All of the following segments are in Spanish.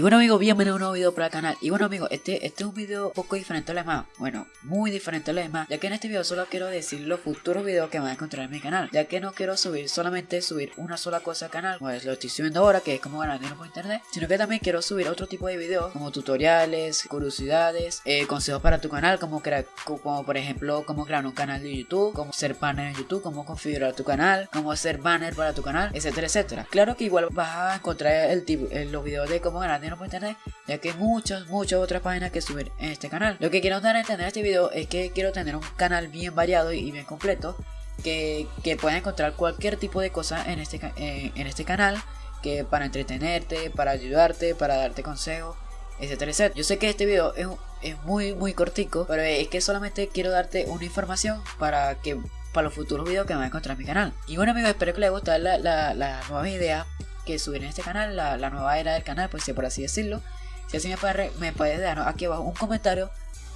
bueno amigos, bienvenidos a un nuevo video para el canal. Y bueno amigos, este, este es un video un poco diferente a los demás. Bueno, muy diferente a los demás Ya que en este video solo quiero decir los futuros videos que van a encontrar en mi canal Ya que no quiero subir solamente subir una sola cosa al canal Pues lo estoy subiendo ahora, que es como ganar dinero por internet Sino que también quiero subir otro tipo de videos Como tutoriales, curiosidades, eh, consejos para tu canal Como, crear, como por ejemplo, cómo crear un canal de YouTube Cómo ser banner en YouTube, cómo configurar tu canal Cómo hacer banner para tu canal, etcétera, etcétera. Claro que igual vas a encontrar el tipo, los videos de cómo ganar ya que hay muchas, muchas otras páginas que subir en este canal. Lo que quiero dar a entender en este video es que quiero tener un canal bien variado y bien completo, que, que pueda encontrar cualquier tipo de cosa en este, eh, en este canal, que para entretenerte, para ayudarte, para darte consejos, etcétera, etcétera. Yo sé que este video es, es muy, muy cortico, pero es que solamente quiero darte una información para que para los futuros videos que van a encontrar en mi canal. Y bueno amigos, espero que les guste la, la, la nueva idea que subir en este canal, la, nueva era del canal, pues si por así decirlo. Si así me puedes, me dar aquí abajo un comentario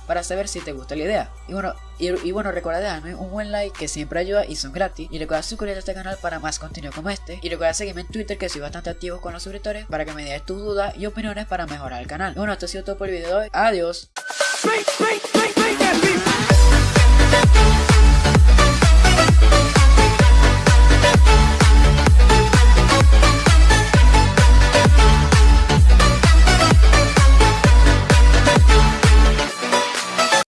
para saber si te gusta la idea. Y bueno, y, bueno, recuerda dejarme un buen like que siempre ayuda y son gratis. Y recuerda suscribirte a este canal para más contenido como este. Y recuerda seguirme en Twitter que soy bastante activo con los suscriptores para que me des tus dudas y opiniones para mejorar el canal. Y bueno, esto ha sido todo por el video de hoy. Adiós.